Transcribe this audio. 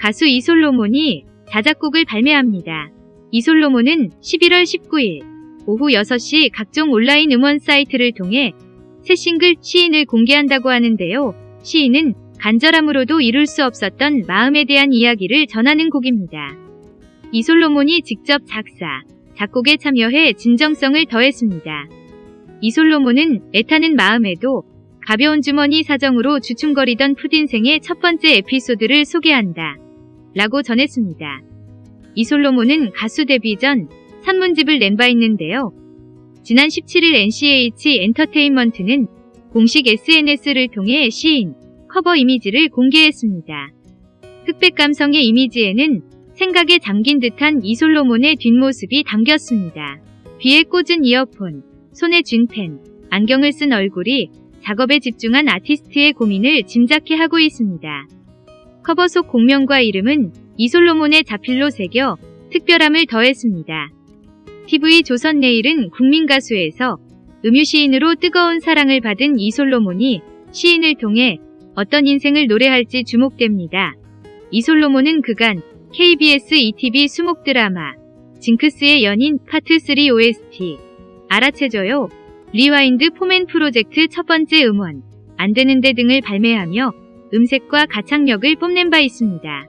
가수 이솔로몬이 자작곡을 발매합니다. 이솔로몬은 11월 19일 오후 6시 각종 온라인 음원 사이트를 통해 새 싱글 시인을 공개한다고 하는데요. 시인은 간절함으로도 이룰 수 없었던 마음에 대한 이야기를 전하는 곡입니다. 이솔로몬이 직접 작사, 작곡에 참여해 진정성을 더했습니다. 이솔로몬은 애타는 마음에도 가벼운 주머니 사정으로 주춤거리던 푸딘생의 첫 번째 에피소드를 소개한다. 라고 전했습니다. 이솔로몬은 가수 데뷔 전 산문집을 낸 바 있는데요. 지난 17일 NCH 엔터테인먼트는 공식 SNS를 통해 시인, 커버 이미지를 공개했습니다. 흑백 감성의 이미지에는 생각에 잠긴 듯한 이솔로몬의 뒷모습이 담겼습니다. 귀에 꽂은 이어폰, 손에 쥔 펜, 안경을 쓴 얼굴이 작업에 집중한 아티스트의 고민을 짐작케 하고 있습니다. 커버 속 공명과 이름은 이솔로몬의 자필로 새겨 특별함을 더했습니다. TV 조선 내일은 국민가수에서 음유시인으로 뜨거운 사랑을 받은 이솔로몬이 시인을 통해 어떤 인생을 노래할지 주목됩니다. 이솔로몬은 그간 KBS 2TV 수목 드라마 징크스의 연인 파트 3 OST 알아채줘요 Rewind 4MEN 프로젝트 첫 번째 음원 안 되는데 등을 발매하며 음색과 가창력을 뽐낸 바 있습니다.